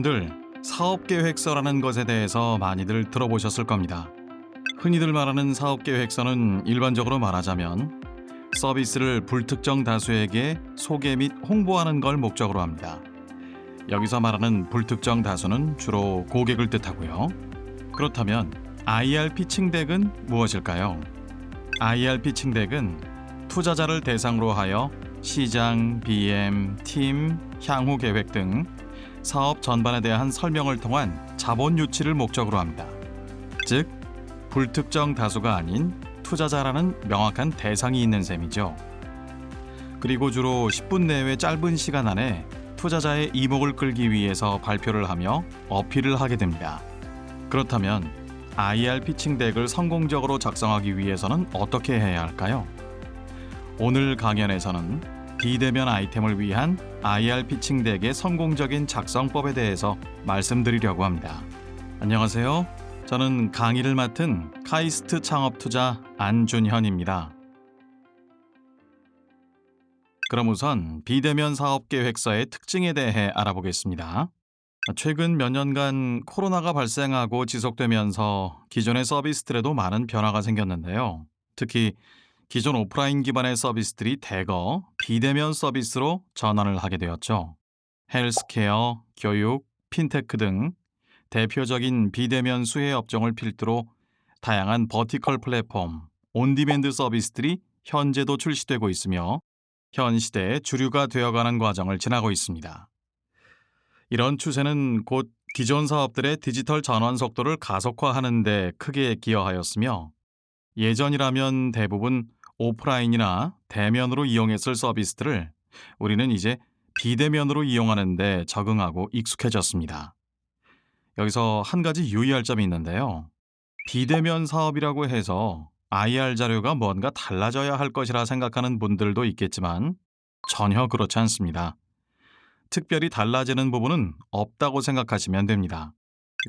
여러분들 사업계획서라는 것에 대해서 많이들 들어보셨을 겁니다. 흔히들 말하는 사업계획서는 일반적으로 말하자면 서비스를 불특정 다수에게 소개 및 홍보하는 걸 목적으로 합니다. 여기서 말하는 불특정 다수는 주로 고객을 뜻하고요. 그렇다면 IR 피칭 덱은 무엇일까요? IR 피칭 덱은 투자자를 대상으로 하여 시장, BM, 팀, 향후 계획 등 사업 전반에 대한 설명을 통한 자본 유치를 목적으로 합니다. 즉, 불특정 다수가 아닌 투자자라는 명확한 대상이 있는 셈이죠. 그리고 주로 10분 내외 짧은 시간 안에 투자자의 이목을 끌기 위해서 발표를 하며 어필을 하게 됩니다. 그렇다면 IR 피칭 덱을 성공적으로 작성하기 위해서는 어떻게 해야 할까요? 오늘 강연에서는 비대면 아이템을 위한 IR 피칭 덱의 성공적인 작성법에 대해서 말씀드리려고 합니다. 안녕하세요. 저는 강의를 맡은 카이스트 창업투자 안준현입니다. 그럼 우선 비대면 사업 계획서의 특징에 대해 알아보겠습니다. 최근 몇 년간 코로나가 발생하고 지속되면서 기존의 서비스들에도 많은 변화가 생겼는데요. 특히 기존 오프라인 기반의 서비스들이 대거 비대면 서비스로 전환을 하게 되었죠. 헬스케어, 교육, 핀테크 등 대표적인 비대면 수혜 업종을 필두로 다양한 vertical 플랫폼, on-demand 서비스들이 현재도 출시되고 있으며 현 시대의 주류가 되어가는 과정을 지나고 있습니다. 이런 추세는 곧 기존 사업들의 디지털 전환 속도를 가속화하는 데 크게 기여하였으며 예전이라면 대부분 오프라인이나 대면으로 이용했을 서비스들을 우리는 이제 비대면으로 이용하는 데 적응하고 익숙해졌습니다. 여기서 한 가지 유의할 점이 있는데요. 비대면 사업이라고 해서 IR 자료가 뭔가 달라져야 할 것이라 생각하는 분들도 있겠지만 전혀 그렇지 않습니다. 특별히 달라지는 부분은 없다고 생각하시면 됩니다.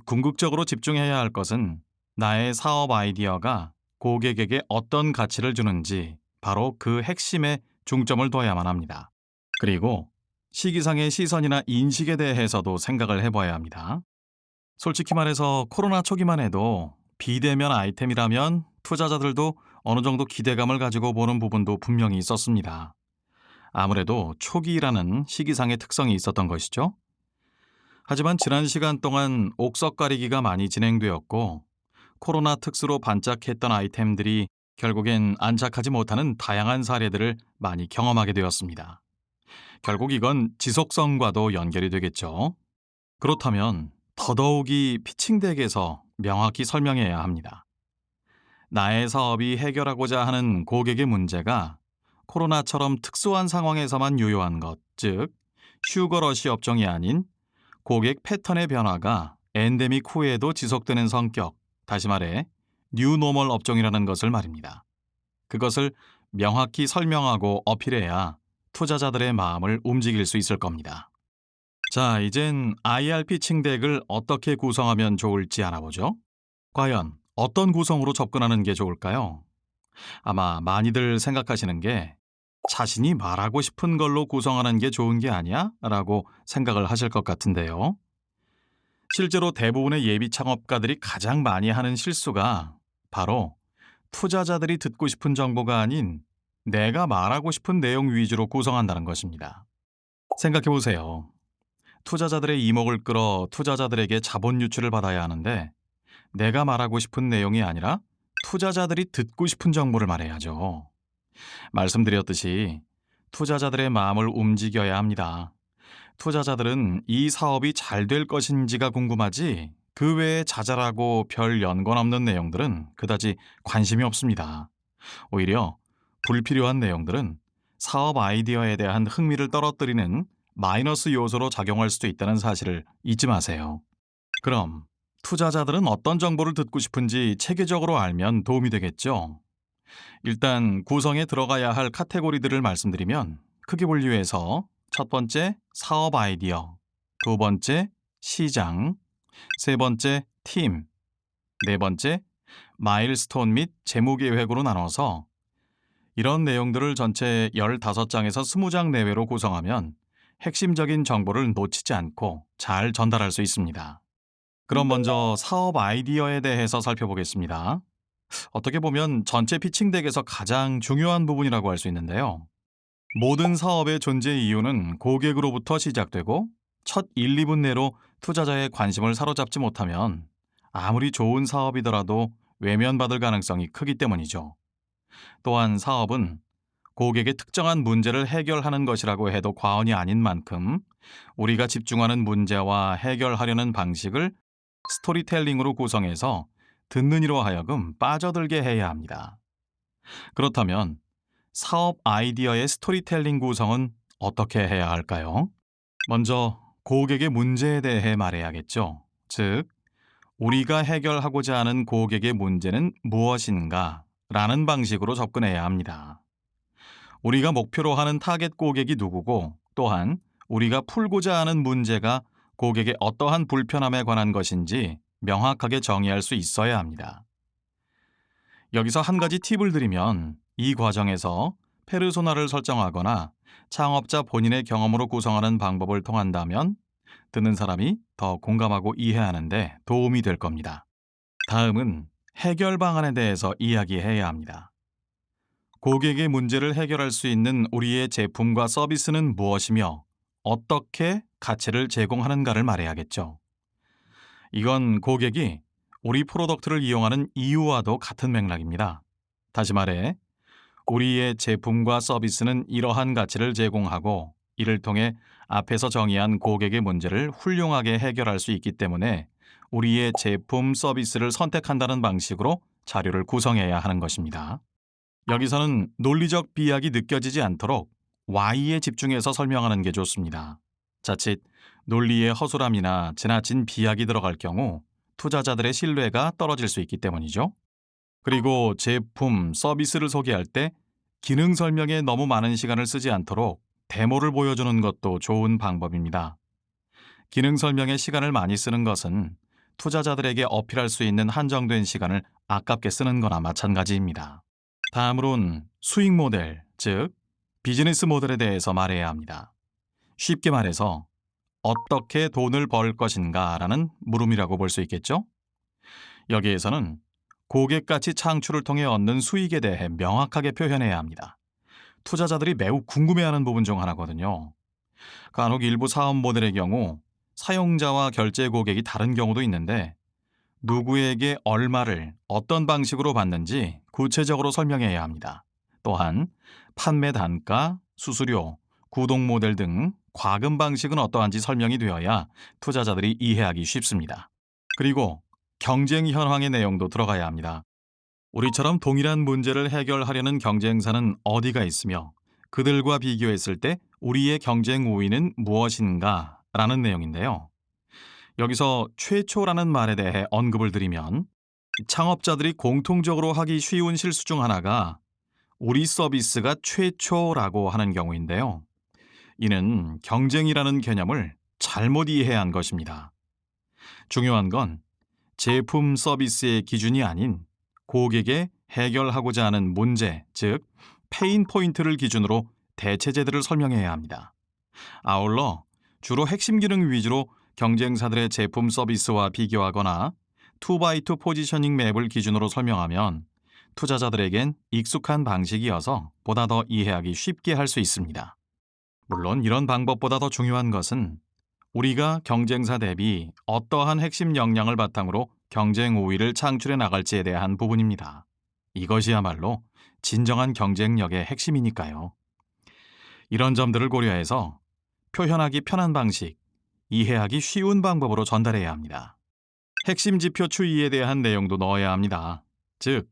궁극적으로 집중해야 할 것은 나의 사업 아이디어가 고객에게 어떤 가치를 주는지 바로 그 핵심에 중점을 둬야만 합니다. 그리고 시기상의 시선이나 인식에 대해서도 생각을 해봐야 합니다. 솔직히 말해서 코로나 초기만 해도 비대면 아이템이라면 투자자들도 어느 정도 기대감을 가지고 보는 부분도 분명히 있었습니다. 아무래도 초기라는 시기상의 특성이 있었던 것이죠. 하지만 지난 시간 동안 옥석 가리기가 많이 진행되었고 코로나 특수로 반짝했던 아이템들이 결국엔 안착하지 못하는 다양한 사례들을 많이 경험하게 되었습니다. 결국 이건 지속성과도 연결이 되겠죠. 그렇다면 더더욱이 피칭덱에서 명확히 설명해야 합니다. 나의 사업이 해결하고자 하는 고객의 문제가 코로나처럼 특수한 상황에서만 유효한 것, 즉 휴거러시 업종이 아닌 고객 패턴의 변화가 엔데믹 후에도 지속되는 성격, 다시 말해 뉴노멀 업종이라는 것을 말입니다. 그것을 명확히 설명하고 어필해야 투자자들의 마음을 움직일 수 있을 겁니다. 자, 이젠 IR pitching deck을 어떻게 구성하면 좋을지 알아보죠. 과연 어떤 구성으로 접근하는 게 좋을까요? 아마 많이들 생각하시는 게 자신이 말하고 싶은 걸로 구성하는 게 좋은 게 아니야? 라고 생각을 하실 것 같은데요. 실제로 대부분의 예비 창업가들이 가장 많이 하는 실수가 바로 투자자들이 듣고 싶은 정보가 아닌 내가 말하고 싶은 내용 위주로 구성한다는 것입니다. 생각해 보세요. 투자자들의 이목을 끌어 투자자들에게 자본 유출을 받아야 하는데 내가 말하고 싶은 내용이 아니라 투자자들이 듣고 싶은 정보를 말해야죠. 말씀드렸듯이 투자자들의 마음을 움직여야 합니다. 투자자들은 이 사업이 잘 될 것인지가 궁금하지 그 외에 자잘하고 별 연관 없는 내용들은 그다지 관심이 없습니다. 오히려 불필요한 내용들은 사업 아이디어에 대한 흥미를 떨어뜨리는 마이너스 요소로 작용할 수도 있다는 사실을 잊지 마세요. 그럼 투자자들은 어떤 정보를 듣고 싶은지 체계적으로 알면 도움이 되겠죠. 일단 구성에 들어가야 할 카테고리들을 말씀드리면 크게 분류해서 첫 번째 사업 아이디어, 두 번째 시장, 세 번째 팀, 네 번째 마일스톤 및 재무 계획으로 나눠서 이런 내용들을 전체 15장에서 20장 내외로 구성하면 핵심적인 정보를 놓치지 않고 잘 전달할 수 있습니다. 그럼 먼저 사업 아이디어에 대해서 살펴보겠습니다. 어떻게 보면 전체 피칭 덱에서 가장 중요한 부분이라고 할 수 있는데요. 모든 사업의 존재 이유는 고객으로부터 시작되고 첫 1, 2분 내로 투자자의 관심을 사로잡지 못하면 아무리 좋은 사업이더라도 외면받을 가능성이 크기 때문이죠. 또한 사업은 고객의 특정한 문제를 해결하는 것이라고 해도 과언이 아닌 만큼 우리가 집중하는 문제와 해결하려는 방식을 스토리텔링으로 구성해서 듣는 이로 하여금 빠져들게 해야 합니다. 그렇다면 사업 아이디어의 스토리텔링 구성은 어떻게 해야 할까요? 먼저 고객의 문제에 대해 말해야겠죠. 즉, 우리가 해결하고자 하는 고객의 문제는 무엇인가? 라는 방식으로 접근해야 합니다. 우리가 목표로 하는 타겟 고객이 누구고 또한 우리가 풀고자 하는 문제가 고객의 어떠한 불편함에 관한 것인지 명확하게 정의할 수 있어야 합니다. 여기서 한 가지 팁을 드리면 이 과정에서 페르소나를 설정하거나 창업자 본인의 경험으로 구성하는 방법을 통한다면 듣는 사람이 더 공감하고 이해하는데 도움이 될 겁니다. 다음은 해결 방안에 대해서 이야기해야 합니다. 고객의 문제를 해결할 수 있는 우리의 제품과 서비스는 무엇이며 어떻게 가치를 제공하는가를 말해야겠죠. 이건 고객이 우리 product를 이용하는 이유와도 같은 맥락입니다. 다시 말해, 우리의 제품과 서비스는 이러한 가치를 제공하고 이를 통해 앞에서 정의한 고객의 문제를 훌륭하게 해결할 수 있기 때문에 우리의 제품 서비스를 선택한다는 방식으로 자료를 구성해야 하는 것입니다. 여기서는 논리적 비약이 느껴지지 않도록 Y에 집중해서 설명하는 게 좋습니다. 자칫 논리의 허술함이나 지나친 비약이 들어갈 경우 투자자들의 신뢰가 떨어질 수 있기 때문이죠. 그리고 제품, 서비스를 소개할 때 기능 설명에 너무 많은 시간을 쓰지 않도록 데모를 보여주는 것도 좋은 방법입니다. 기능 설명에 시간을 많이 쓰는 것은 투자자들에게 어필할 수 있는 한정된 시간을 아깝게 쓰는 거나 마찬가지입니다. 다음으론 수익 모델, 즉 비즈니스 모델에 대해서 말해야 합니다. 쉽게 말해서 어떻게 돈을 벌 것인가 라는 물음이라고 볼 수 있겠죠? 여기에서는 고객 가치 창출을 통해 얻는 수익에 대해 명확하게 표현해야 합니다. 투자자들이 매우 궁금해하는 부분 중 하나거든요. 간혹 일부 사업 모델의 경우 사용자와 결제 고객이 다른 경우도 있는데 누구에게 얼마를 어떤 방식으로 받는지 구체적으로 설명해야 합니다. 또한 판매 단가, 수수료, 구독 모델 등 과금 방식은 어떠한지 설명이 되어야 투자자들이 이해하기 쉽습니다. 그리고 경쟁 현황의 내용도 들어가야 합니다. 우리처럼 동일한 문제를 해결하려는 경쟁사는 어디가 있으며 그들과 비교했을 때 우리의 경쟁 우위는 무엇인가 라는 내용인데요. 여기서 최초라는 말에 대해 언급을 드리면 창업자들이 공통적으로 하기 쉬운 실수 중 하나가 우리 서비스가 최초라고 하는 경우인데요. 이는 경쟁이라는 개념을 잘못 이해한 것입니다. 중요한 건 제품 서비스의 기준이 아닌 고객의 해결하고자 하는 문제, 즉 pain point를 기준으로 대체제들을 설명해야 합니다. 아울러 주로 핵심 기능 위주로 경쟁사들의 제품 서비스와 비교하거나 2x2 positioning map을 기준으로 설명하면 투자자들에겐 익숙한 방식이어서 보다 더 이해하기 쉽게 할 수 있습니다. 물론 이런 방법보다 더 중요한 것은 우리가 경쟁사 대비 어떠한 핵심 역량을 바탕으로 경쟁 우위를 창출해 나갈지에 대한 부분입니다. 이것이야말로 진정한 경쟁력의 핵심이니까요. 이런 점들을 고려해서 표현하기 편한 방식, 이해하기 쉬운 방법으로 전달해야 합니다. 핵심 지표 추이에 대한 내용도 넣어야 합니다. 즉,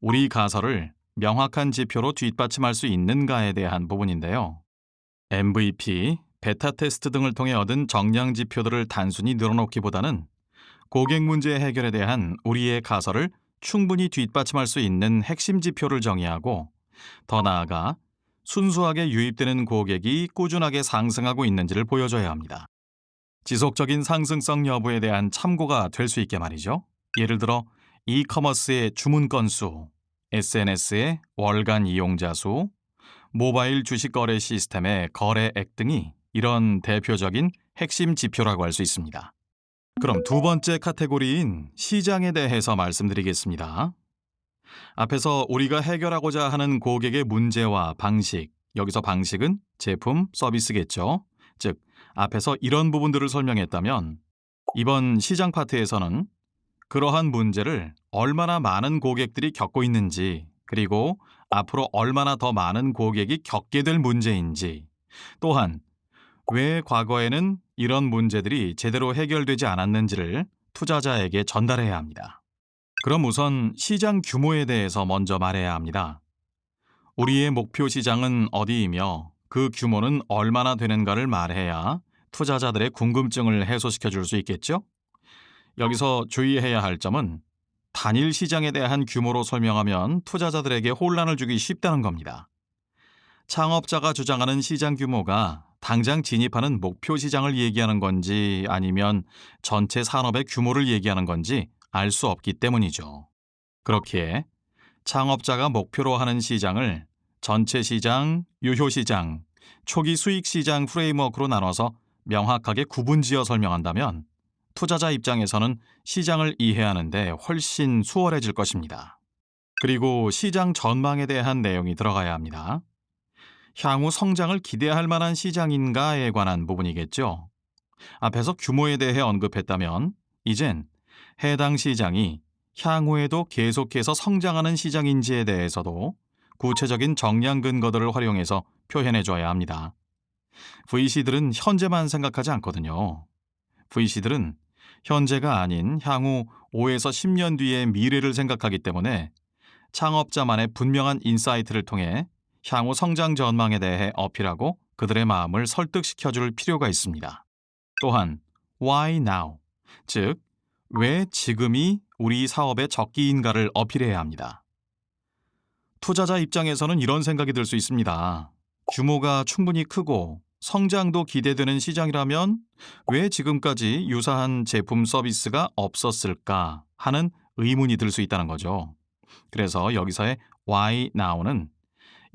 우리 가설을 명확한 지표로 뒷받침할 수 있는가에 대한 부분인데요. MVP, 베타 테스트 등을 통해 얻은 정량 지표들을 단순히 늘어놓기보다는 고객 문제 해결에 대한 우리의 가설을 충분히 뒷받침할 수 있는 핵심 지표를 정의하고 더 나아가 순수하게 유입되는 고객이 꾸준하게 상승하고 있는지를 보여줘야 합니다. 지속적인 상승성 여부에 대한 참고가 될 수 있게 말이죠. 예를 들어 이커머스의 주문 건수, SNS의 월간 이용자 수, 모바일 주식 거래 시스템의 거래액 등이 이런 대표적인 핵심 지표라고 할 수 있습니다. 그럼 두 번째 카테고리인 시장에 대해서 말씀드리겠습니다. 앞에서 우리가 해결하고자 하는 고객의 문제와 방식, 여기서 방식은 제품, 서비스겠죠. 즉, 앞에서 이런 부분들을 설명했다면 이번 시장 파트에서는 그러한 문제를 얼마나 많은 고객들이 겪고 있는지 그리고 앞으로 얼마나 더 많은 고객이 겪게 될 문제인지 또한 왜 과거에는 이런 문제들이 제대로 해결되지 않았는지를 투자자에게 전달해야 합니다. 그럼 우선 시장 규모에 대해서 먼저 말해야 합니다. 우리의 목표 시장은 어디이며 그 규모는 얼마나 되는가를 말해야 투자자들의 궁금증을 해소시켜 줄 수 있겠죠? 여기서 주의해야 할 점은 단일 시장에 대한 규모로 설명하면 투자자들에게 혼란을 주기 쉽다는 겁니다. 창업자가 주장하는 시장 규모가 당장 진입하는 목표 시장을 얘기하는 건지 아니면 전체 산업의 규모를 얘기하는 건지 알 수 없기 때문이죠. 그렇기에 창업자가 목표로 하는 시장을 전체 시장, 유효 시장, 초기 수익 시장 프레임워크로 나눠서 명확하게 구분지어 설명한다면 투자자 입장에서는 시장을 이해하는데 훨씬 수월해질 것입니다. 그리고 시장 전망에 대한 내용이 들어가야 합니다. 향후 성장을 기대할 만한 시장인가에 관한 부분이겠죠. 앞에서 규모에 대해 언급했다면 이젠 해당 시장이 향후에도 계속해서 성장하는 시장인지에 대해서도 구체적인 정량 근거들을 활용해서 표현해 줘야 합니다. VC들은 현재만 생각하지 않거든요. VC들은 현재가 아닌 향후 5에서 10년 뒤의 미래를 생각하기 때문에 창업자만의 분명한 insight를 통해 향후 성장 전망에 대해 어필하고 그들의 마음을 설득시켜 줄 필요가 있습니다. 또한 why now, 즉 왜 지금이 우리 사업의 적기인가를 어필해야 합니다. 투자자 입장에서는 이런 생각이 들 수 있습니다. 규모가 충분히 크고 성장도 기대되는 시장이라면 왜 지금까지 유사한 제품 서비스가 없었을까 하는 의문이 들 수 있다는 거죠. 그래서 여기서의 why now는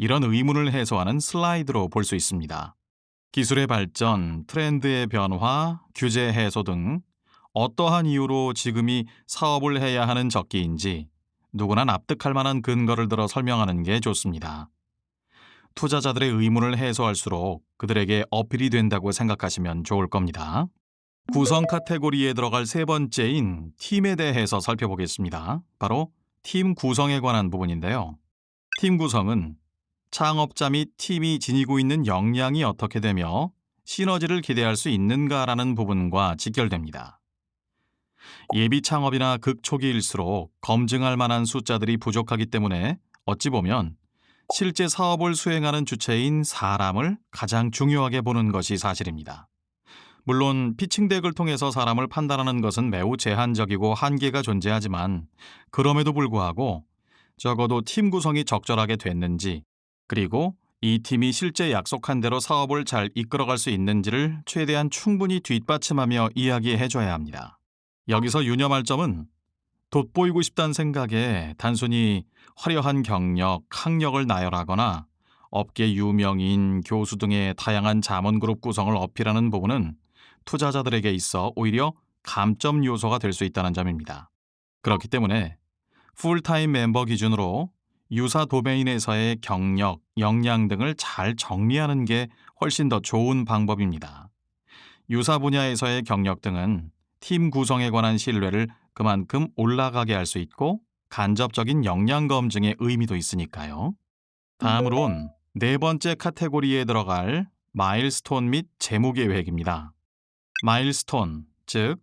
이런 의문을 해소하는 슬라이드로 볼 수 있습니다. 기술의 발전, 트렌드의 변화, 규제 해소 등 어떠한 이유로 지금이 사업을 해야 하는 적기인지 누구나 납득할 만한 근거를 들어 설명하는 게 좋습니다. 투자자들의 의문을 해소할수록 그들에게 어필이 된다고 생각하시면 좋을 겁니다. 구성 카테고리에 들어갈 세 번째인 팀에 대해서 살펴보겠습니다. 바로 팀 구성에 관한 부분인데요. 팀 구성은 창업자 및 팀이 지니고 있는 역량이 어떻게 되며 시너지를 기대할 수 있는가라는 부분과 직결됩니다. 예비 창업이나 극초기일수록 검증할 만한 숫자들이 부족하기 때문에 어찌 보면 실제 사업을 수행하는 주체인 사람을 가장 중요하게 보는 것이 사실입니다. 물론 피칭덱을 통해서 사람을 판단하는 것은 매우 제한적이고 한계가 존재하지만 그럼에도 불구하고 적어도 팀 구성이 적절하게 됐는지 그리고 이 팀이 실제 약속한 대로 사업을 잘 이끌어갈 수 있는지를 최대한 충분히 뒷받침하며 이야기해줘야 합니다. 여기서 유념할 점은 돋보이고 싶다는 생각에 단순히 화려한 경력, 학력을 나열하거나 업계 유명인, 교수 등의 다양한 자문그룹 구성을 어필하는 부분은 투자자들에게 있어 오히려 감점 요소가 될 수 있다는 점입니다. 그렇기 때문에 풀타임 멤버 기준으로 유사 도메인에서의 경력, 역량 등을 잘 정리하는 게 훨씬 더 좋은 방법입니다. 유사 분야에서의 경력 등은 팀 구성에 관한 신뢰를 그만큼 올라가게 할 수 있고 간접적인 역량 검증의 의미도 있으니까요. 다음으론 네 번째 카테고리에 들어갈 마일스톤 및 재무 계획입니다. 마일스톤, 즉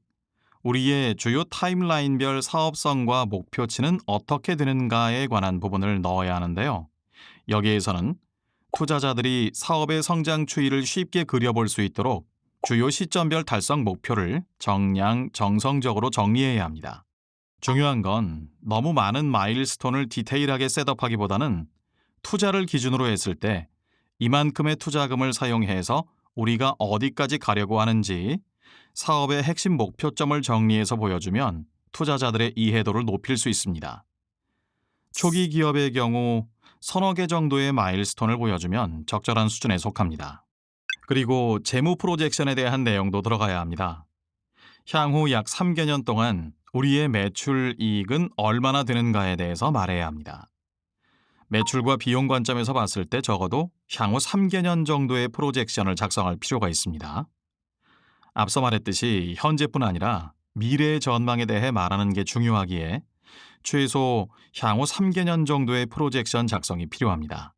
우리의 주요 타임라인별 사업성과 목표치는 어떻게 되는가에 관한 부분을 넣어야 하는데요. 여기에서는 투자자들이 사업의 성장 추이를 쉽게 그려볼 수 있도록 주요 시점별 달성 목표를 정량, 정성적으로 정리해야 합니다. 중요한 건 너무 많은 마일스톤을 디테일하게 셋업하기보다는 투자를 기준으로 했을 때 이만큼의 투자금을 사용해서 우리가 어디까지 가려고 하는지 사업의 핵심 목표점을 정리해서 보여주면 투자자들의 이해도를 높일 수 있습니다. 초기 기업의 경우 서너 개 정도의 마일스톤을 보여주면 적절한 수준에 속합니다. 그리고 재무 프로젝션에 대한 내용도 들어가야 합니다. 향후 약 3개년 동안 우리의 매출 이익은 얼마나 되는가에 대해서 말해야 합니다. 매출과 비용 관점에서 봤을 때 적어도 향후 3개년 정도의 프로젝션을 작성할 필요가 있습니다. 앞서 말했듯이 현재뿐 아니라 미래의 전망에 대해 말하는 게 중요하기에 최소 향후 3개년 정도의 프로젝션 작성이 필요합니다.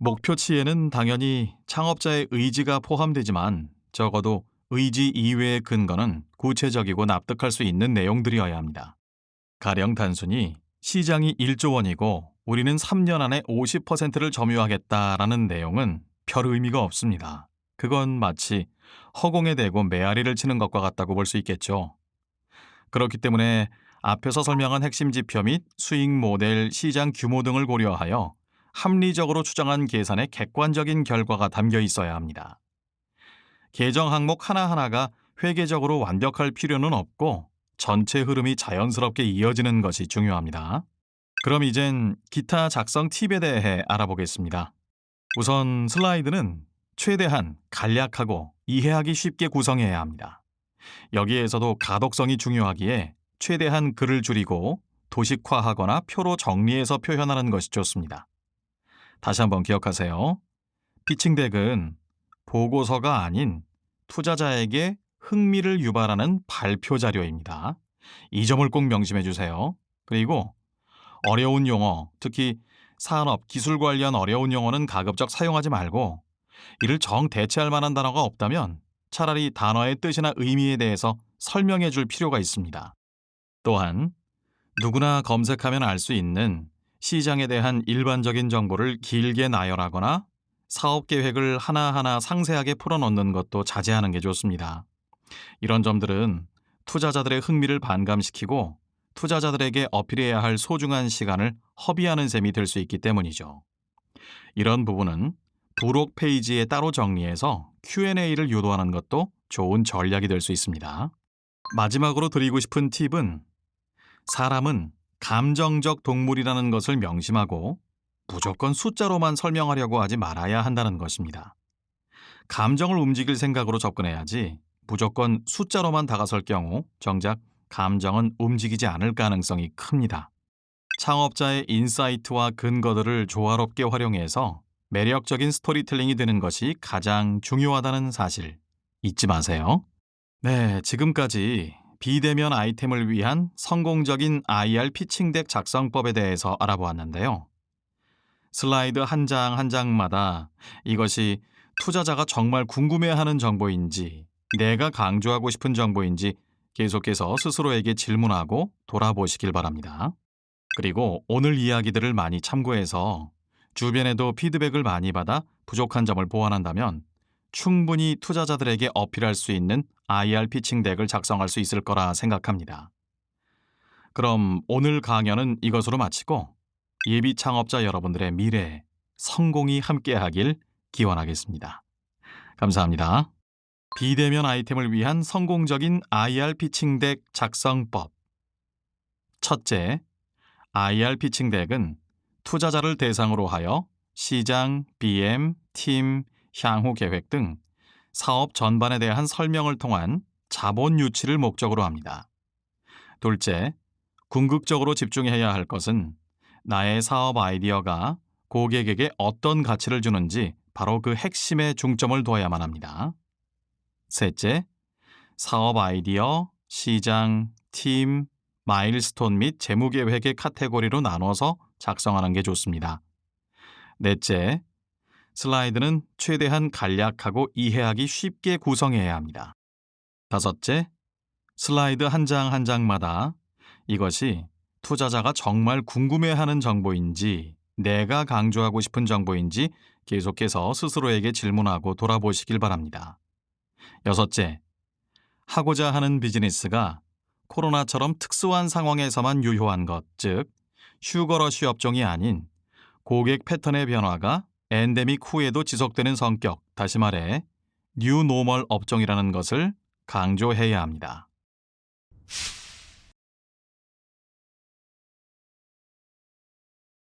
목표치에는 당연히 창업자의 의지가 포함되지만 적어도 의지 이외의 근거는 구체적이고 납득할 수 있는 내용들이어야 합니다. 가령 단순히 시장이 1조 원이고 우리는 3년 안에 50%를 점유하겠다라는 내용은 별 의미가 없습니다. 그건 마치 허공에 대고 메아리를 치는 것과 같다고 볼 수 있겠죠. 그렇기 때문에 앞에서 설명한 핵심 지표 및 수익 모델, 시장 규모 등을 고려하여 합리적으로 추정한 계산에 객관적인 결과가 담겨 있어야 합니다. 계정 항목 하나하나가 회계적으로 완벽할 필요는 없고 전체 흐름이 자연스럽게 이어지는 것이 중요합니다. 그럼 이젠 기타 작성 팁에 대해 알아보겠습니다. 우선 슬라이드는 최대한 간략하고 이해하기 쉽게 구성해야 합니다. 여기에서도 가독성이 중요하기에 최대한 글을 줄이고 도식화하거나 표로 정리해서 표현하는 것이 좋습니다. 다시 한번 기억하세요. 피칭덱은 보고서가 아닌 투자자에게 흥미를 유발하는 발표 자료입니다. 이 점을 꼭 명심해 주세요. 그리고 어려운 용어, 특히 산업, 기술 관련 어려운 용어는 가급적 사용하지 말고 이를 정 대체할 만한 단어가 없다면 차라리 단어의 뜻이나 의미에 대해서 설명해 줄 필요가 있습니다. 또한 누구나 검색하면 알 수 있는 시장에 대한 일반적인 정보를 길게 나열하거나 사업 계획을 하나하나 상세하게 풀어넣는 것도 자제하는 게 좋습니다. 이런 점들은 투자자들의 흥미를 반감시키고 투자자들에게 어필해야 할 소중한 시간을 허비하는 셈이 될 수 있기 때문이죠. 이런 부분은 부록 페이지에 따로 정리해서 Q&A를 유도하는 것도 좋은 전략이 될 수 있습니다. 마지막으로 드리고 싶은 팁은 사람은 감정적 동물이라는 것을 명심하고 무조건 숫자로만 설명하려고 하지 말아야 한다는 것입니다. 감정을 움직일 생각으로 접근해야지 무조건 숫자로만 다가설 경우 정작 감정은 움직이지 않을 가능성이 큽니다. 창업자의 insight와 근거들을 조화롭게 활용해서 매력적인 스토리텔링이 되는 것이 가장 중요하다는 사실 잊지 마세요. 네, 지금까지 비대면 아이템을 위한 성공적인 IR 피칭덱 작성법에 대해서 알아보았는데요. 슬라이드 한 장 한 장마다 이것이 투자자가 정말 궁금해하는 정보인지 내가 강조하고 싶은 정보인지 계속해서 스스로에게 질문하고 돌아보시길 바랍니다. 그리고 오늘 이야기들을 많이 참고해서 주변에도 피드백을 많이 받아 부족한 점을 보완한다면 충분히 투자자들에게 어필할 수 있는 IR 피칭 덱을 작성할 수 있을 거라 생각합니다. 그럼 오늘 강연은 이것으로 마치고 예비 창업자 여러분들의 미래, 성공이 함께하길 기원하겠습니다. 감사합니다. 비대면 아이템을 위한 성공적인 IR 피칭 덱 작성법 첫째, IR 피칭 덱은 투자자를 대상으로 하여 시장, BM, 팀, 향후 계획 등 사업 전반에 대한 설명을 통한 자본 유치를 목적으로 합니다. 둘째, 궁극적으로 집중해야 할 것은 나의 사업 아이디어가 고객에게 어떤 가치를 주는지 바로 그 핵심에 중점을 둬야만 합니다. 셋째, 사업 아이디어, 시장, 팀, 마일스톤 및 재무 계획의 카테고리로 나눠서 작성하는 게 좋습니다. 넷째, 슬라이드는 최대한 간략하고 이해하기 쉽게 구성해야 합니다. 다섯째, 슬라이드 한 장 한 장마다 이것이 투자자가 정말 궁금해하는 정보인지 내가 강조하고 싶은 정보인지 계속해서 스스로에게 질문하고 돌아보시길 바랍니다. 여섯째, 하고자 하는 비즈니스가 코로나처럼 특수한 상황에서만 유효한 것, 즉 휴거러쉬 업종이 아닌 고객 패턴의 변화가 엔데믹 후에도 지속되는 성격, 다시 말해 뉴노멀 업종이라는 것을 강조해야 합니다.